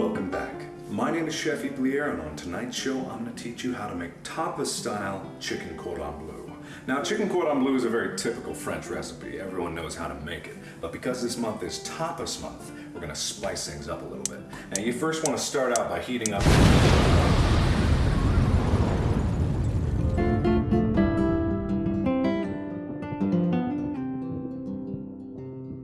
Welcome back. My name is Chef Blier and on tonight's show, I'm going to teach you how to make tapas-style chicken cordon bleu. Now, chicken cordon bleu is a very typical French recipe. Everyone knows how to make it. But because this month is tapas month, we're going to spice things up a little bit. Now, you first want to start out by heating up